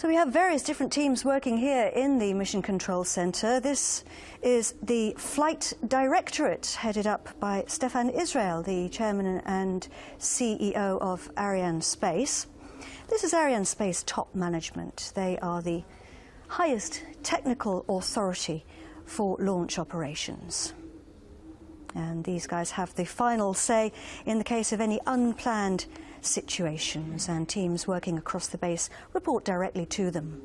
So we have various different teams working here in the Mission Control Centre. This is the Flight Directorate, headed up by Stéphane Israël, the Chairman and CEO of Arianespace. This is Arianespace top management. They are the highest technical authority for launch operations. And these guys have the final say in the case of any unplanned situations and teams working across the base report directly to them.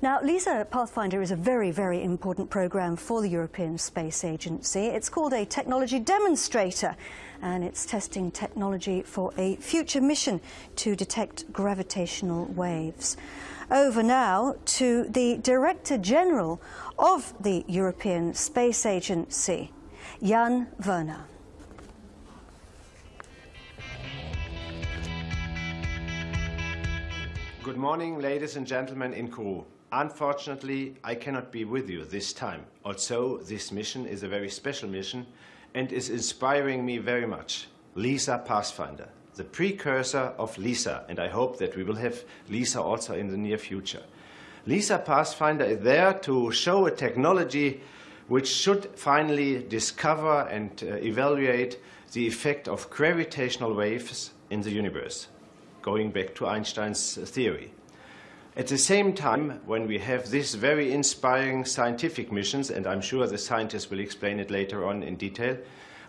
Now, LISA Pathfinder is a very, very important program for the European Space Agency. It's called a technology demonstrator and it's testing technology for a future mission to detect gravitational waves. Over now to the Director General of the European Space Agency, Jan Wörner. Good morning, ladies and gentlemen in Kourou. Unfortunately, I cannot be with you this time. Also, this mission is a very special mission and is inspiring me very much. LISA Pathfinder, the precursor of LISA, and I hope that we will have LISA also in the near future. LISA Pathfinder is there to show a technology which should finally discover and uh, evaluate the effect of gravitational waves in the universe going back to Einstein's theory. At the same time, when we have these very inspiring scientific missions, and I'm sure the scientists will explain it later on in detail,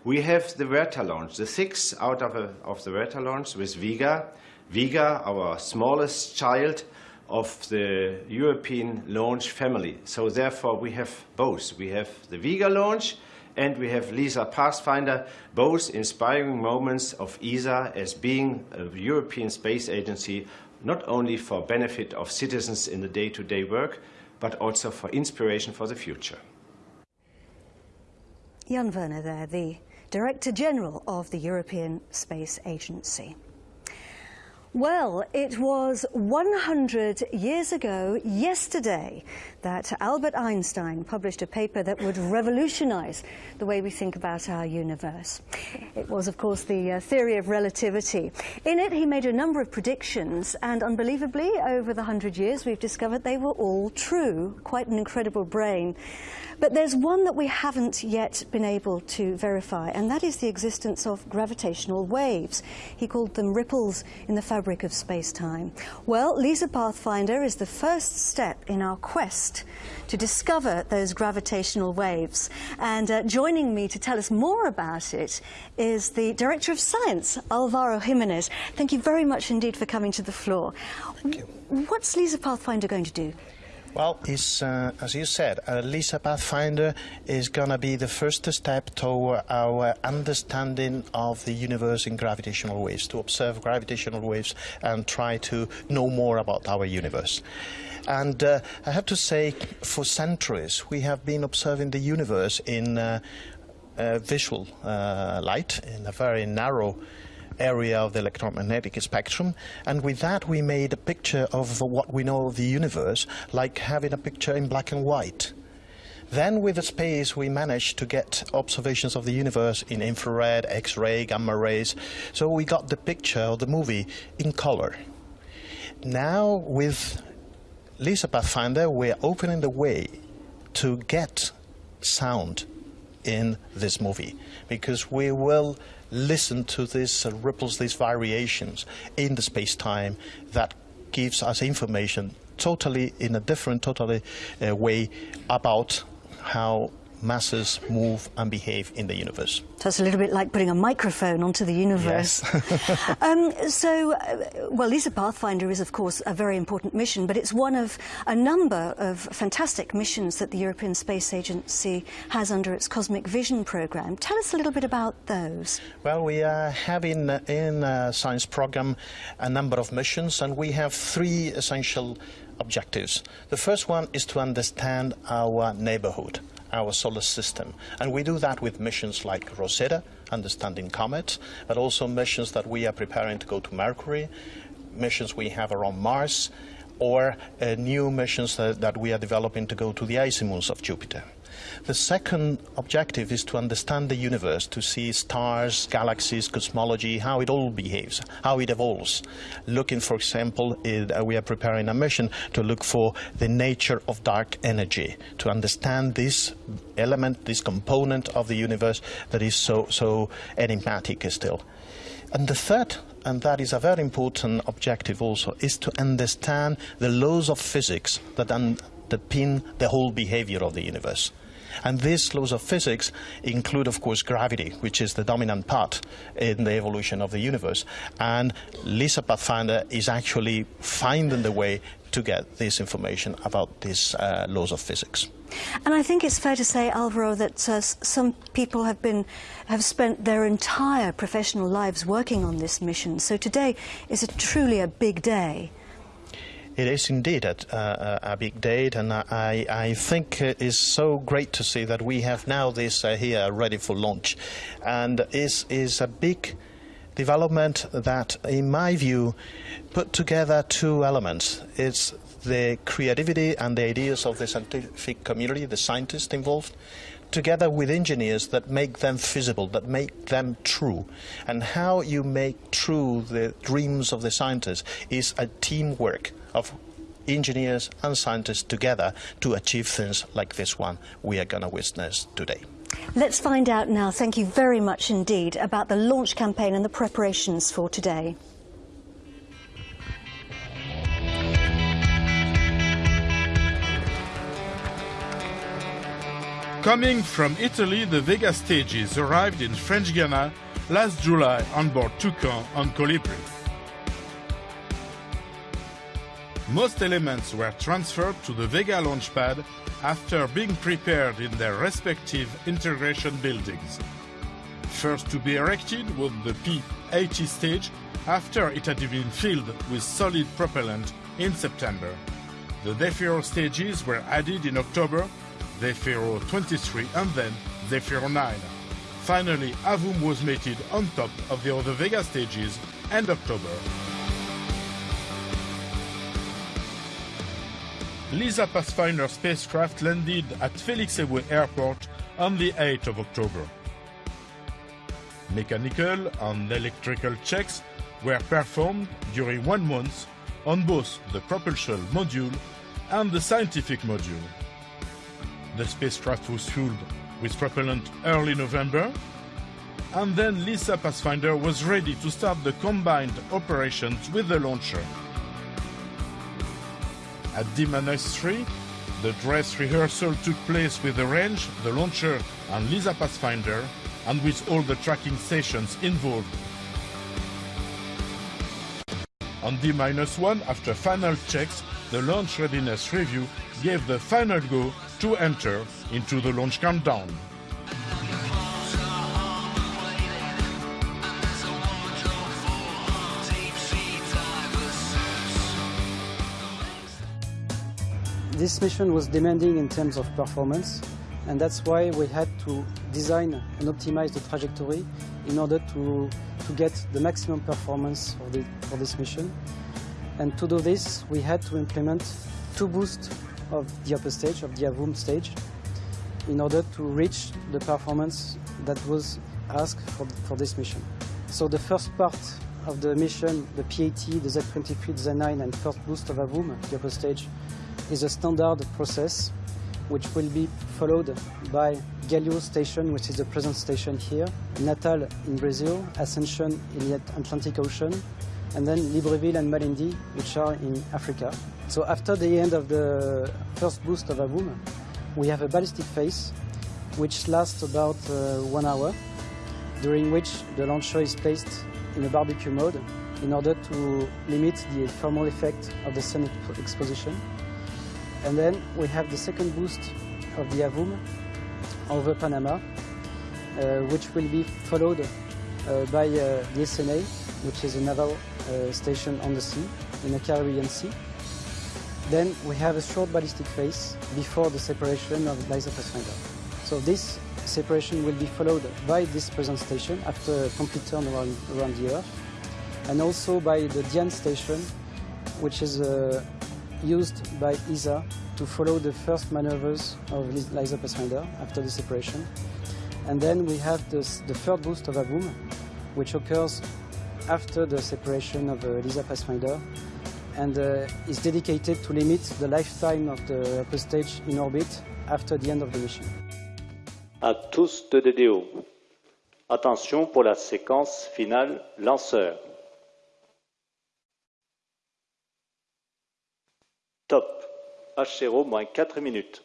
we have the Verta launch, the six out of, a, of the Verta launch with Vega. Vega, our smallest child of the European launch family. So therefore we have both. We have the Vega launch and we have LISA Pathfinder, both inspiring moments of ESA as being a European Space Agency, not only for benefit of citizens in the day-to-day -day work, but also for inspiration for the future. Jan Wörner there, the Director General of the European Space Agency. Well, it was 100 years ago yesterday that Albert Einstein published a paper that would revolutionize the way we think about our universe. It was, of course, the uh, theory of relativity. In it, he made a number of predictions, and unbelievably, over the 100 years, we've discovered they were all true. Quite an incredible brain. But there's one that we haven't yet been able to verify, and that is the existence of gravitational waves. He called them ripples in the fabric of space-time. Well, LISA Pathfinder is the first step in our quest to discover those gravitational waves. And uh, joining me to tell us more about it is the Director of Science, Alvaro Giménez. Thank you very much indeed for coming to the floor. What's LISA Pathfinder going to do? Well, uh, as you said, LISA Pathfinder is going to be the first step toward our understanding of the universe in gravitational waves, to observe gravitational waves and try to know more about our universe. And uh, I have to say, for centuries, we have been observing the universe in uh, uh, visual uh, light, in a very narrow area of the electromagnetic spectrum. And with that, we made a picture of what we know of the universe, like having a picture in black and white. Then with the space, we managed to get observations of the universe in infrared, X-ray, gamma rays. So we got the picture of the movie in color. Now with LISA Pathfinder, we're opening the way to get sound in this movie because we will listen to these ripples, these variations in the space-time that gives us information totally in a different, totally uh, way about how masses move and behave in the universe. So it's a little bit like putting a microphone onto the universe. Yes. um, so, uh, well, LISA Pathfinder is, of course, a very important mission, but it's one of a number of fantastic missions that the European Space Agency has under its Cosmic Vision program. Tell us a little bit about those. Well, we uh, have in, in a science program a number of missions, and we have three essential objectives. The first one is to understand our neighborhood our solar system. And we do that with missions like Rosetta, understanding comets, but also missions that we are preparing to go to Mercury, missions we have around Mars, or uh, new missions that, that we are developing to go to the icy moons of Jupiter. The second objective is to understand the universe, to see stars, galaxies, cosmology, how it all behaves, how it evolves. Looking, for example, uh, we are preparing a mission to look for the nature of dark energy, to understand this element, this component of the universe that is so, so enigmatic still. And the third, and that is a very important objective also, is to understand the laws of physics that underpin the whole behavior of the universe. And these laws of physics include, of course, gravity, which is the dominant part in the evolution of the universe. And LISA Pathfinder is actually finding the way to get this information about these uh, laws of physics. And I think it's fair to say, Alvaro, that uh, some people have been have spent their entire professional lives working on this mission. So today is a, truly a big day. It is indeed a, uh, a big date, and I, I think it is so great to see that we have now this uh, here ready for launch, and is is a big development that, in my view, put together two elements. It's the creativity and the ideas of the scientific community, the scientists involved, together with engineers that make them feasible, that make them true. And how you make true the dreams of the scientists is a teamwork of engineers and scientists together to achieve things like this one we are going to witness today. Let's find out now, thank you very much indeed, about the launch campaign and the preparations for today. Coming from Italy, the Vega stages arrived in French Guiana last July on board Toucan on Colibri. Most elements were transferred to the Vega launch pad after being prepared in their respective integration buildings. First to be erected was the P-80 stage after it had been filled with solid propellant in September. The Zefiro stages were added in October Zefiro 23 and then Zefiro 9. Finally, Avum was mated on top of the other Vega stages end October. LISA Pathfinder spacecraft landed at Felix Eboué Airport on the 8th of October. Mechanical and electrical checks were performed during one month on both the propulsion module and the scientific module. The spacecraft was fueled with propellant early November, and then LISA Pathfinder was ready to start the combined operations with the launcher. At D-3, the dress rehearsal took place with the range, the launcher, and LISA Pathfinder, and with all the tracking stations involved. On D-1, after final checks, the launch readiness review gave the final go to enter into the launch countdown. This mission was demanding in terms of performance and that's why we had to design and optimize the trajectory in order to, to get the maximum performance for, the, for this mission. And to do this, we had to implement two boosts of the upper stage, of the Avum stage, in order to reach the performance that was asked for, for this mission. So the first part of the mission, the P80, the Z23, the Z9 and first boost of Avum, the upper stage, is a standard process which will be followed by Galliot station, which is the present station here, Natal in Brazil, Ascension in the Atlantic Ocean, and then Libreville and Malindi, which are in Africa. So after the end of the first boost of Avum, we have a ballistic phase, which lasts about uh, one hour, during which the launcher is placed in a barbecue mode in order to limit the thermal effect of the sun exposition. And then we have the second boost of the Avum over Panama, uh, which will be followed uh, by uh, the SNA, which is a naval uh, station on the sea, in the Caribbean Sea. Then we have a short ballistic phase before the separation of LISA Pathfinder. So this separation will be followed by this present station after a complete turn around, around the Earth, and also by the Dian station, which is uh, used by ESA to follow the first maneuvers of LISA Pathfinder after the separation. And then we have this, the third boost of AVUM, which occurs after the separation of uh, LISA Pathfinder and uh, is dedicated to limit the lifetime of the upper stage in orbit after the end of the mission. À tous de DDO. Attention pour la séquence finale lanceur. Top. H0 moins 4 minutes.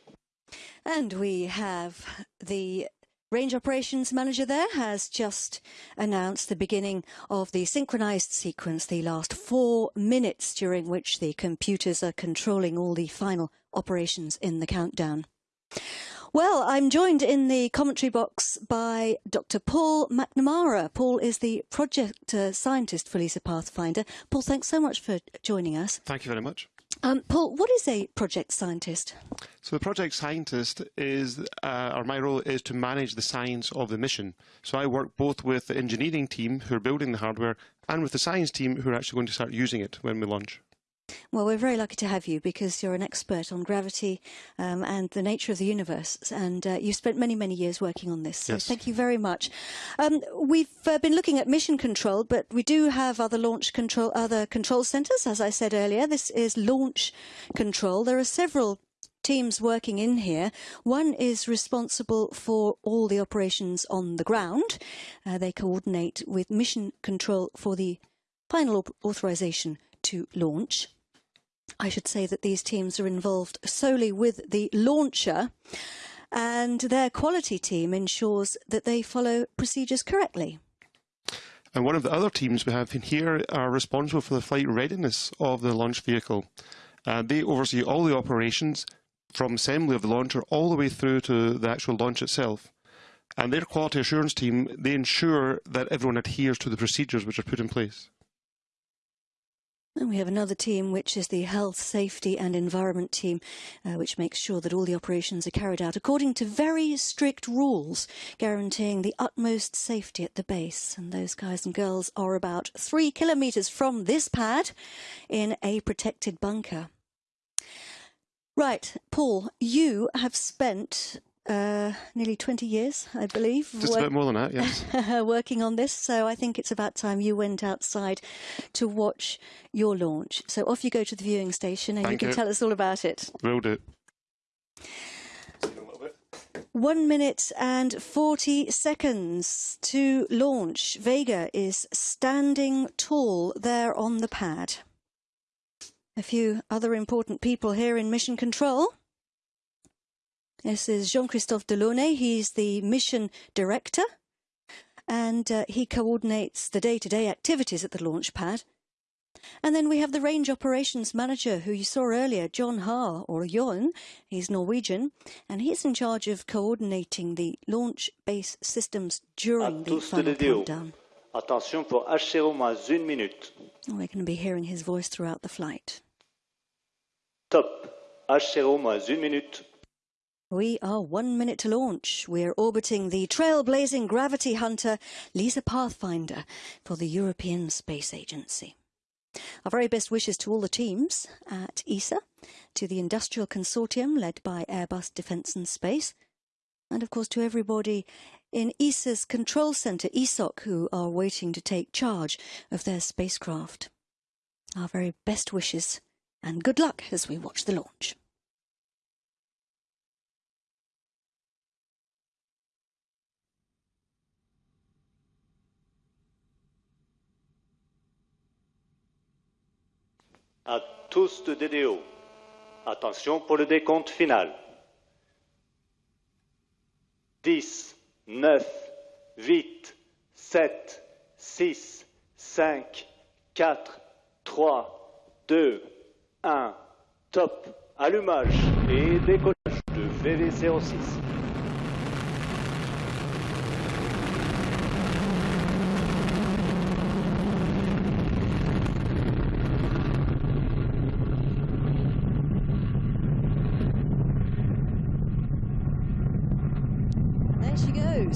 And we have the Range Operations Manager there has just announced the beginning of the synchronized sequence, the last four minutes during which the computers are controlling all the final operations in the countdown. Well, I'm joined in the commentary box by Dr. Paul McNamara. Paul is the project uh, scientist for LISA Pathfinder. Paul, thanks so much for joining us. Thank you very much. Um, Paul, what is a project scientist? So the project scientist is, uh, or my role is to manage the science of the mission. So I work both with the engineering team who are building the hardware and with the science team who are actually going to start using it when we launch. Well, we're very lucky to have you because you're an expert on gravity um, and the nature of the universe, and uh, you've spent many, many years working on this. So Yes. thank you very much. Um, we've uh, been looking at mission control, but we do have other launch control, other control centres. As I said earlier, this is launch control. There are several teams working in here. One is responsible for all the operations on the ground. Uh, they coordinate with mission control for the final au- authorization to launch. I should say that these teams are involved solely with the launcher, and their quality team ensures that they follow procedures correctly. And one of the other teams we have in here are responsible for the flight readiness of the launch vehicle. Uh, they oversee all the operations from assembly of the launcher all the way through to the actual launch itself. And their quality assurance team, they ensure that everyone adheres to the procedures which are put in place. And we have another team, which is the Health, Safety and Environment team, uh, which makes sure that all the operations are carried out according to very strict rules, guaranteeing the utmost safety at the base. And those guys and girls are about three kilometres from this pad in a protected bunker. Right, Paul, you have spent uh, nearly 20 years, I believe, Just work- about more than that, yes. working on this. So I think it's about time you went outside to watch your launch. So off you go to the viewing station and Thank you can you. tell us all about it. Will do. One minute and 40 seconds to launch. Vega is standing tall there on the pad. A few other important people here in mission control. This is Jean Christophe Delaunay. He's the mission director and uh, he coordinates the day to day activities at the launch pad. And then we have the range operations manager who you saw earlier, John Haar, or Jon. He's Norwegian, and he's in charge of coordinating the launch base systems during the final countdown. Attention pour H0 moins 1 minute. We're going to be hearing his voice throughout the flight. Top. H0 moins 1 minute. We are one minute to launch. We're orbiting the trailblazing gravity hunter LISA Pathfinder for the European Space Agency. Our very best wishes to all the teams at ESA, to the industrial consortium led by Airbus Defence and Space, and of course to everybody in ESA's control centre, ESOC, who are waiting to take charge of their spacecraft. Our very best wishes and good luck as we watch the launch. à tous de DDO. Attention pour le décompte final. 10, 9, 8, 7, 6, 5, 4, 3, 2, 1. Top. Allumage et décollage de VVC 06.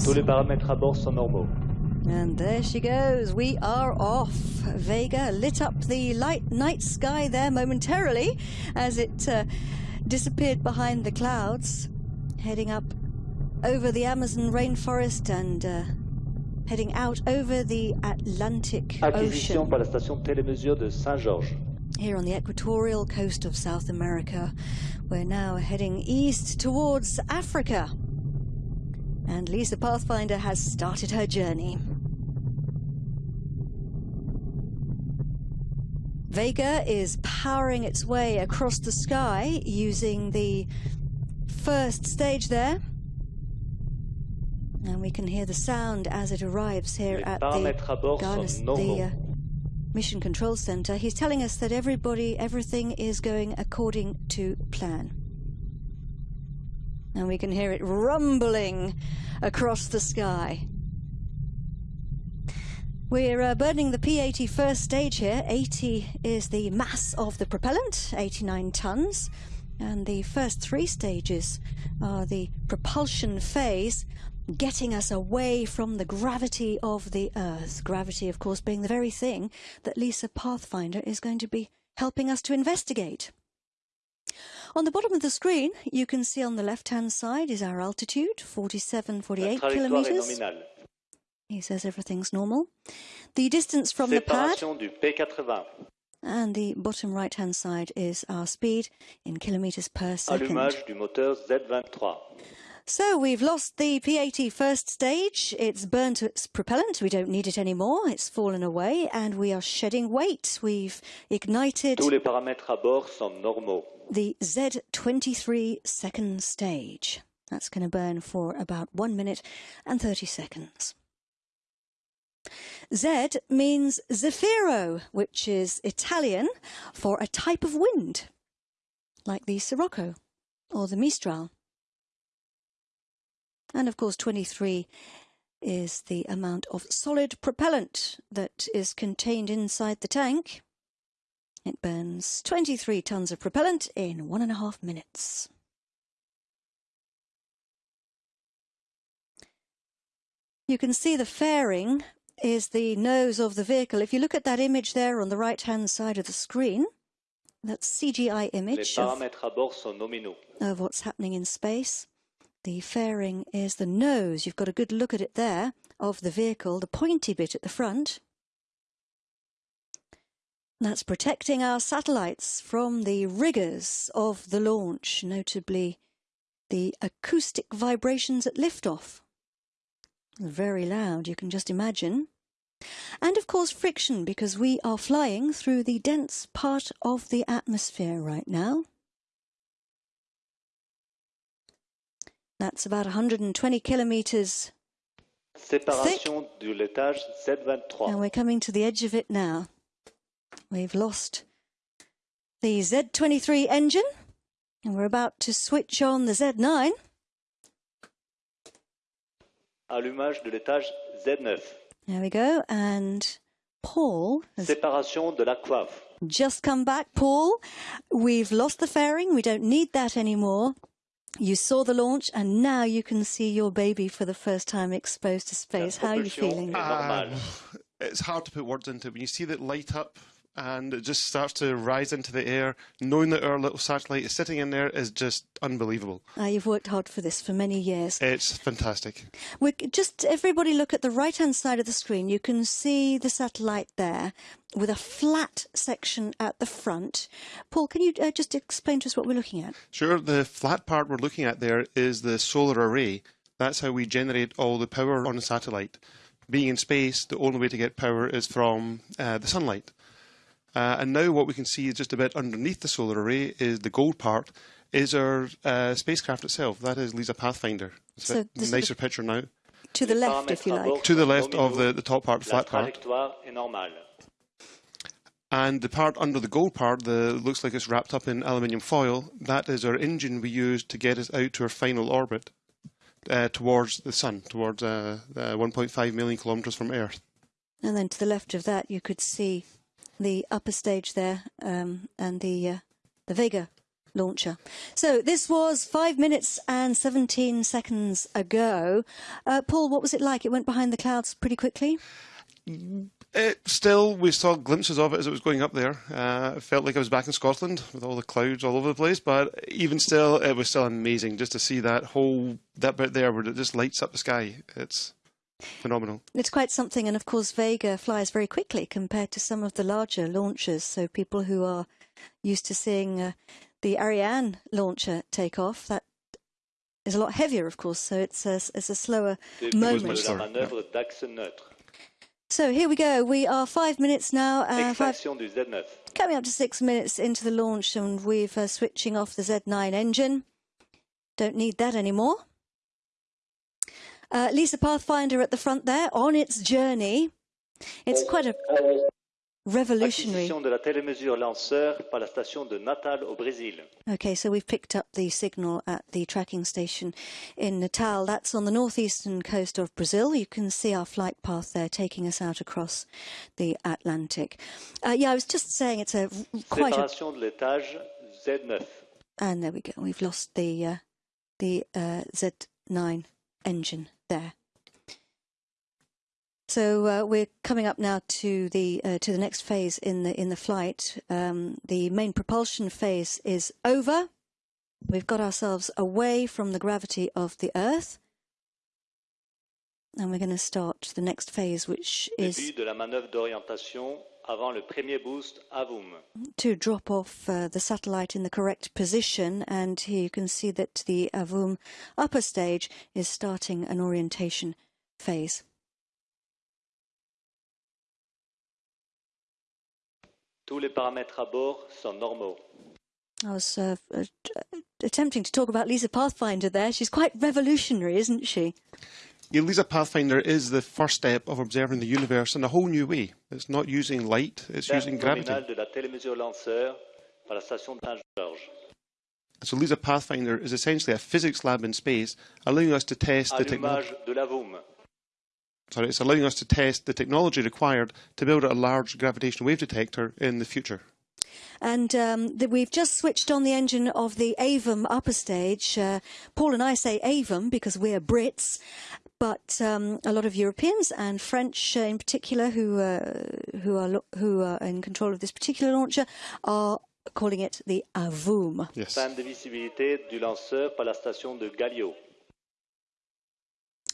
Tous les paramètres à bord sont normaux. And there she goes. We are off. Vega lit up the light night sky there momentarily as it uh, disappeared behind the clouds, heading up over the Amazon rainforest and uh, heading out over the Atlantic Acquisition Ocean. par la station télémesure de Saint-Georges. Here on the equatorial coast of South America, we're now heading east towards Africa. And Lisa Pathfinder has started her journey. Vega is powering its way across the sky using the first stage there. And we can hear the sound as it arrives here Les at the, bord Garnis- sont normaux. the uh, Mission Control Center. He's telling us that everybody, everything is going according to plan. And we can hear it rumbling across the sky. We're uh, burning the P80 first stage here. 80 is the mass of the propellant, 89 tons. And the first three stages are the propulsion phase, getting us away from the gravity of the Earth. Gravity, of course, being the very thing that Lisa Pathfinder is going to be helping us to investigate. On the bottom of the screen, you can see on the left hand side is our altitude, 47, 48 kilometers. He says everything's normal. The distance from the pad du P80. and the bottom right hand side is our speed in kilometers per second. Allumage du moteur Z23. So we've lost the P80 first stage. It's burnt its propellant. We don't need it anymore. It's fallen away and we are shedding weight. We've ignited Tous les paramètres à bord sont normaux. The Z23 second stage. That's going to burn for about one minute and 30 seconds. Z means Zefiro, which is Italian for a type of wind, like the Sirocco or the Mistral. And of course, 23 is the amount of solid propellant that is contained inside the tank. It burns 23 tons of propellant in one and a half minutes. You can see the fairing is the nose of the vehicle. If you look at that image there on the right hand side of the screen, that CGI image of, paramètres à bord sont nominaux. of what's happening in space. The fairing is the nose. You've got a good look at it there of the vehicle, the pointy bit at the front. That's protecting our satellites from the rigours of the launch, notably the acoustic vibrations at liftoff. Very loud, you can just imagine. And of course, friction, because we are flying through the dense part of the atmosphere right now. That's about 120 kilometres, Séparation du laitage and Z23. we're coming to the edge of it now. We've lost the Z23 engine, and we're about to switch on the Z9. Allumage de l'étage Z9. There we go, and Paul has Séparation de la coiffe. just come back. Paul, we've lost the fairing. We don't need that anymore. You saw the launch, and now you can see your baby for the first time exposed to space. How are you feeling? est normale. Ah, it's hard to put words into. When you see that light up and it just starts to rise into the air, knowing that our little satellite is sitting in there is just unbelievable. Uh, you've worked hard for this for many years. It's fantastic. We just everybody look at the right hand side of the screen. You can see the satellite there with a flat section at the front. Paul, can you uh, just explain to us what we're looking at? Sure, the flat part we're looking at there is the solar array. That's how we generate all the power on the satellite. Being in space, the only way to get power is from uh, the sunlight. Uh, and now what we can see is just a bit underneath the solar array is the gold part, is our uh, spacecraft itself. That is Lisa Pathfinder. It's So a nicer the- picture now. To the left, if you like. To the left of the, the top part, La flat part. trajectoire est normale. And the part under the gold part, the looks like it's wrapped up in aluminium foil. That is our engine we use to get us out to our final orbit uh, towards the sun, towards uh, uh, 1.5 million kilometers from Earth. And then to the left of that, you could see the upper stage there um, and the uh, the Vega launcher. So this was five minutes and 17 seconds ago. Uh, Paul, what was it like? It went behind the clouds pretty quickly. It still, we saw glimpses of it as it was going up there. Uh, it felt like I was back in Scotland with all the clouds all over the place. But even still, it was still amazing just to see that whole that bit there where it just lights up the sky. It's phenomenal. It's quite something, and of course, Vega flies very quickly compared to some of the larger launchers. So people who are used to seeing uh, the Ariane launcher take off, that is a lot heavier, of course. So it's a, it's a slower moment. So here we go. We are five minutes now. Uh, five, coming up to six minutes into the launch, and we've uh, switching off the Z9 engine. Don't need that anymore. Uh, LISA Pathfinder at the front there on its journey. It's quite a revolutionary. Okay, so we've picked up the signal at the tracking station in Natal. That's on the northeastern coast of Brazil. You can see our flight path there taking us out across the Atlantic. Uh, yeah, I was just saying it's a quite a... And there we go. We've lost the uh, the uh, Z9 engine there. So uh, we're coming up now to the uh, to the next phase in the in the flight. Um, the main propulsion phase is over. We've got ourselves away from the gravity of the Earth, and we're going to start the next phase, which is to drop off uh, the satellite in the correct position. And here you can see that the AVUM upper stage is starting an orientation phase. Tous les paramètres à bord sont normaux. I was uh, uh, attempting to talk about LISA Pathfinder there. She's quite revolutionary, isn't she? Yeah, LISA Pathfinder is the first step of observing the universe in a whole new way. It's not using light, it's using gravity. So LISA Pathfinder is essentially a physics lab in space, allowing us to test the technology sorry, it's allowing us to test the technology required to build a large gravitational wave detector in the future. And um, the, we've just switched on the engine of the AVUM upper stage. Uh, Paul and I say AVUM because we're Brits, but um, a lot of Europeans and French uh, in particular, who uh, who are who are in control of this particular launcher, are calling it the AVUM. Yes. Panne de visibilité du lanceur par la station de Galliot.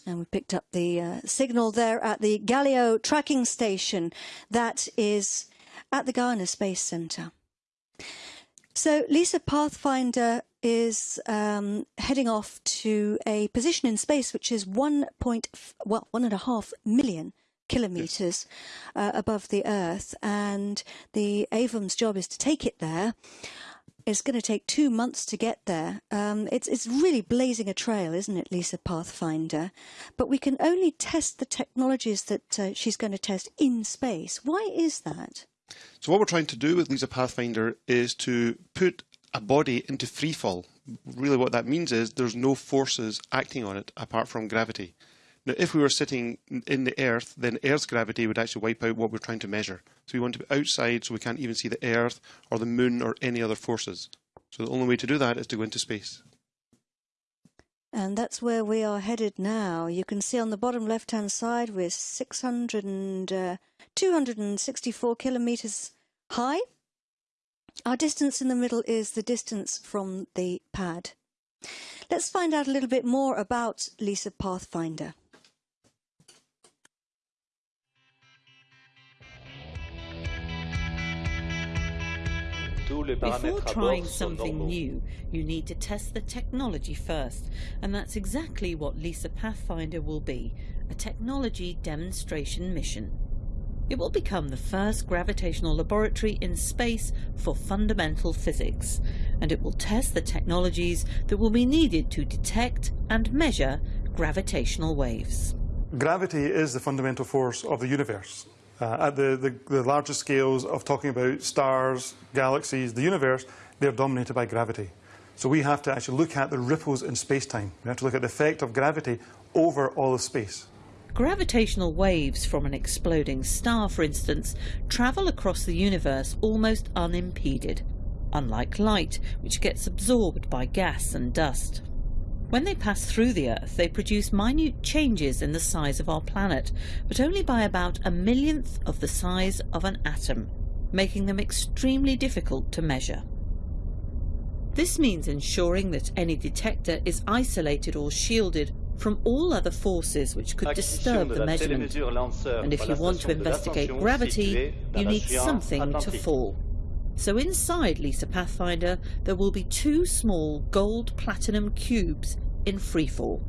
And we picked up the uh, signal there at the Galliot tracking station that is at the Guiana Space Centre. So LISA Pathfinder is um, heading off to a position in space which is one point well one and a half million kilometers uh, above the Earth, and the AVUM's job is to take it there. It's going to take two months to get there. Um, it's it's really blazing a trail, isn't it, LISA Pathfinder? But we can only test the technologies that uh, she's going to test in space. Why is that? So what we're trying to do with LISA Pathfinder is to put a body into free fall. Really what that means is there's no forces acting on it apart from gravity. Now, if we were sitting in the Earth, then Earth's gravity would actually wipe out what we're trying to measure. So we want to be outside so we can't even see the Earth or the Moon or any other forces. So the only way to do that is to go into space. And that's where we are headed now. You can see on the bottom left-hand side we're 600 and, uh, 264 kilometres high. Our distance in the middle is the distance from the pad. Let's find out a little bit more about LISA Pathfinder. Before trying something new, you need to test the technology first, and that's exactly what LISA Pathfinder will be, a technology demonstration mission. It will become the first gravitational laboratory in space for fundamental physics, and it will test the technologies that will be needed to detect and measure gravitational waves. Gravity is the fundamental force of the universe. Uh, at the, the, the largest scales of talking about stars, galaxies, the universe, they're dominated by gravity. So we have to actually look at the ripples in space-time. We have to look at the effect of gravity over all of space. Gravitational waves from an exploding star, for instance, travel across the universe almost unimpeded, unlike light, which gets absorbed by gas and dust. When they pass through the Earth, they produce minute changes in the size of our planet, but only by about a millionth of the size of an atom, making them extremely difficult to measure. This means ensuring that any detector is isolated or shielded from all other forces which could disturb the measurement. And if you want to investigate gravity, you need something to fall. So inside LISA Pathfinder there will be two small gold platinum cubes in freefall.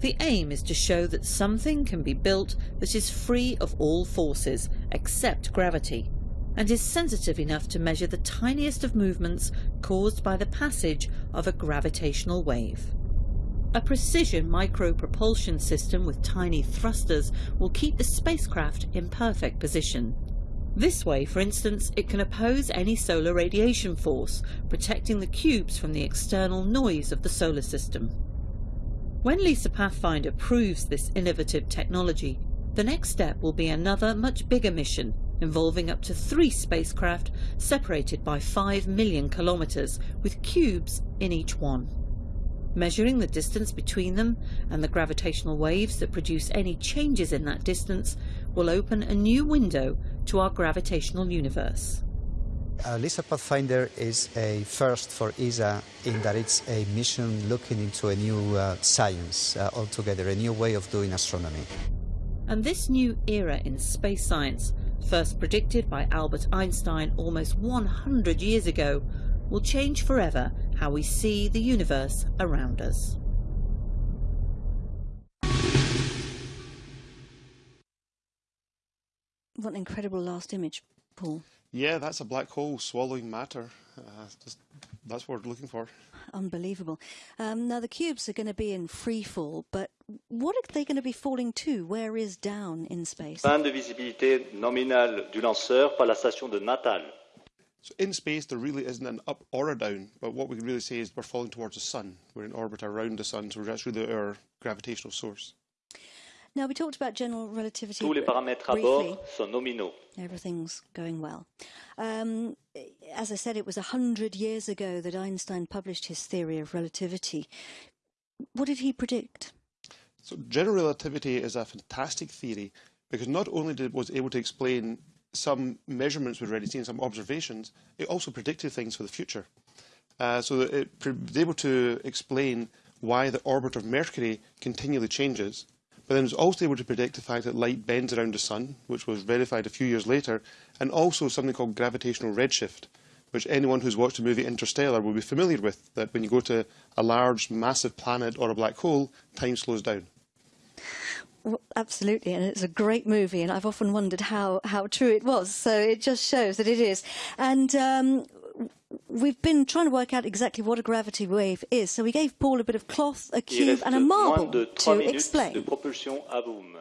The aim is to show that something can be built that is free of all forces except gravity and is sensitive enough to measure the tiniest of movements caused by the passage of a gravitational wave. A precision micro-propulsion system with tiny thrusters will keep the spacecraft in perfect position. This way, for instance, it can oppose any solar radiation force, protecting the cubes from the external noise of the solar system. When LISA Pathfinder proves this innovative technology, the next step will be another much bigger mission involving up to three spacecraft separated by 5 million kilometres with cubes in each one. Measuring the distance between them and the gravitational waves that produce any changes in that distance will open a new window to our gravitational universe. Uh, LISA Pathfinder is a first for ESA in that it's a mission looking into a new uh, science uh, altogether, a new way of doing astronomy. And this new era in space science, first predicted by Albert Einstein almost 100 years ago, will change forever how we see the universe around us. What an incredible last image, Paul. Yeah, that's a black hole swallowing matter. Uh, just, that's what we're looking for. Unbelievable. Um, now, the cubes are going to be in free fall, but what are they going to be falling to? Where is down in space? Fin de visibilité nominale du lanceur par la station de Natal. So in space, there really isn't an up or a down, but what we can really say is we're falling towards the sun. We're in orbit around the sun, so that's really our gravitational source. Now, we talked about general relativity Tous les paramètres à briefly. bord sont nominaux. Everything's going well. Um, as I said, it was a hundred years ago that Einstein published his theory of relativity. What did he predict? So general relativity is a fantastic theory because not only did, it was able to explain some measurements we'd already seen, some observations, it also predicted things for the future. Uh, so that it was able to explain why the orbit of Mercury continually changes, but then it was also able to predict the fact that light bends around the sun, which was verified a few years later, and also something called gravitational redshift, which anyone who's watched the movie Interstellar will be familiar with, that when you go to a large, massive planet or a black hole, time slows down. Well, absolutely, and it's a great movie, and I've often wondered how, how true it was. So it just shows that it is. And um, we've been trying to work out exactly what a gravity wave is. So we gave Paul a bit of cloth, a cube, and a marble to minutes de explain. propulsion à boom.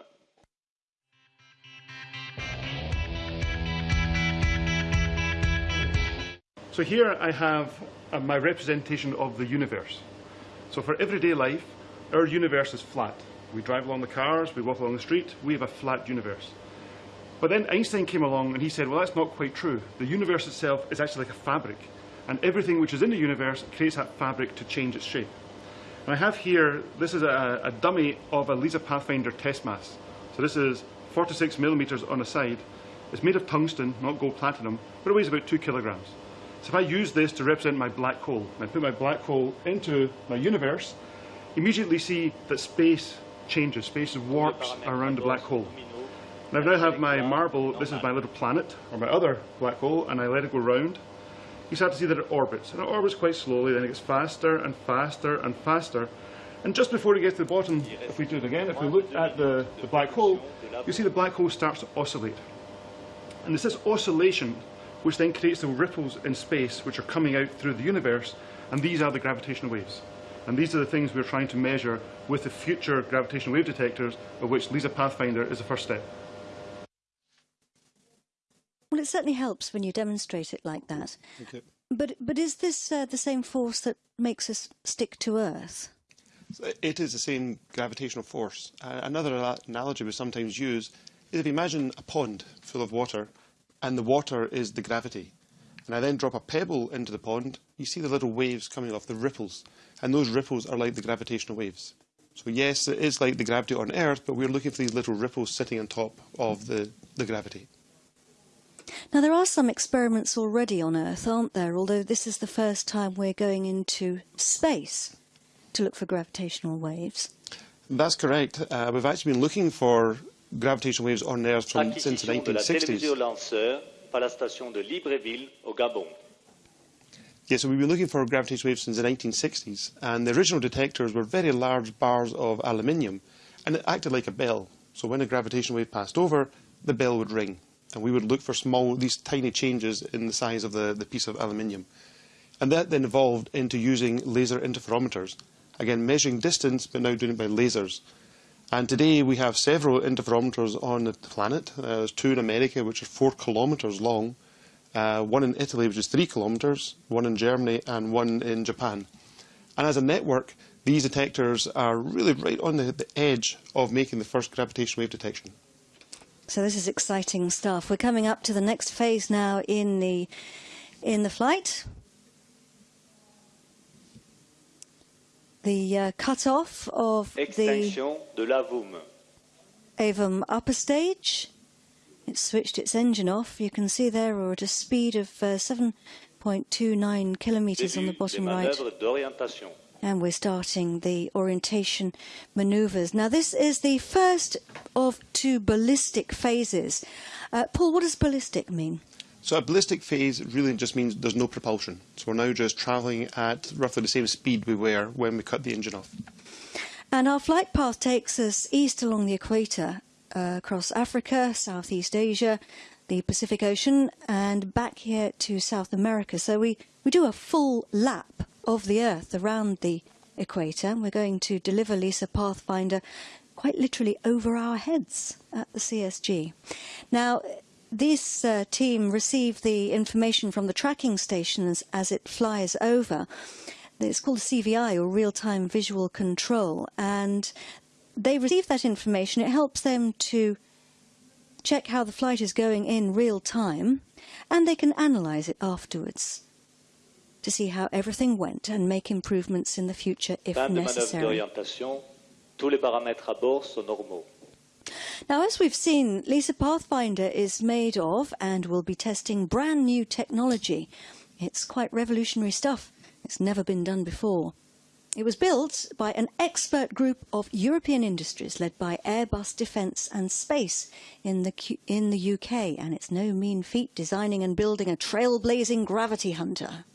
So here I have uh, my representation of the universe. So for everyday life, our universe is flat. We drive along the cars, we walk along the street, we have a flat universe. But then Einstein came along and he said, well, that's not quite true. The universe itself is actually like a fabric, and everything which is in the universe creates that fabric to change its shape. And I have here, this is a, a dummy of a LISA Pathfinder test mass. So this is 46 millimeters on a side. It's made of tungsten, not gold platinum, but it weighs about two kilograms. So if I use this to represent my black hole, and I put my black hole into my universe, immediately see that space changes, space warps around the black hole. And I now have my marble, this is my little planet, or my other black hole, and I let it go round. You start to see that it orbits, and it orbits quite slowly, then it gets faster and faster and faster. And just before it gets to the bottom, if we do it again, if we look at the, the black hole, you see the black hole starts to oscillate. And it's this oscillation which then creates the ripples in space which are coming out through the universe, and these are the gravitational waves. And these are the things we're trying to measure with the future gravitational wave detectors, of which LISA Pathfinder is the first step. Well, it certainly helps when you demonstrate it like that. Okay. But but is this uh, the same force that makes us stick to Earth? It is the same gravitational force. Uh, another analogy we sometimes use is if you imagine a pond full of water and the water is the gravity. and I then drop a pebble into the pond, you see the little waves coming off, the ripples, and those ripples are like the gravitational waves. So yes, it is like the gravity on Earth, but we're looking for these little ripples sitting on top of the, the gravity. Now, there are some experiments already on Earth, aren't there? Although this is the first time we're going into space to look for gravitational waves. That's correct. Uh, we've actually been looking for gravitational waves on Earth from, since the 1960s. Yes, so we've been looking for gravitational waves since the 1960s, and the original detectors were very large bars of aluminium, and it acted like a bell. So when a gravitational wave passed over, the bell would ring, and we would look for small, these tiny changes in the size of the, the piece of aluminium. And that then evolved into using laser interferometers. Again, measuring distance, but now doing it by lasers. And today we have several interferometers on the planet. Uh, there's two in America, which are four kilometres long, uh, one in Italy, which is three kilometres, one in Germany, and one in Japan. And as a network, these detectors are really right on the, the edge of making the first gravitational wave detection. So this is exciting stuff. We're coming up to the next phase now in the in the flight. the uh, cut-off of Extinction the de l'AVUM. AVUM upper stage. It's switched its engine off. You can see there we're at a speed of uh, 7.29 kilometers on the bottom right. And we're starting the orientation maneuvers. Now, this is the first of two ballistic phases. Uh, Paul, what does ballistic mean? So a ballistic phase really just means there's no propulsion. So we're now just travelling at roughly the same speed we were when we cut the engine off. And our flight path takes us east along the equator, across Africa, Southeast Asia, the Pacific Ocean, and back here to South America. So we, we do a full lap of the Earth around the equator. We're going to deliver LISA Pathfinder quite literally over our heads at the CSG. Now, this uh, team receive the information from the tracking stations as it flies over. It's called CVI or real-time visual control, and they receive that information. It helps them to check how the flight is going in real time, and they can analyse it afterwards to see how everything went and make improvements in the future if necessary. Tous les paramètres à bord sont normaux. Now, as we've seen, LISA Pathfinder is made of and will be testing brand new technology. It's quite revolutionary stuff. It's never been done before. It was built by an expert group of European industries led by Airbus Defence and Space in the, in the UK, and it's no mean feat designing and building a trailblazing gravity hunter.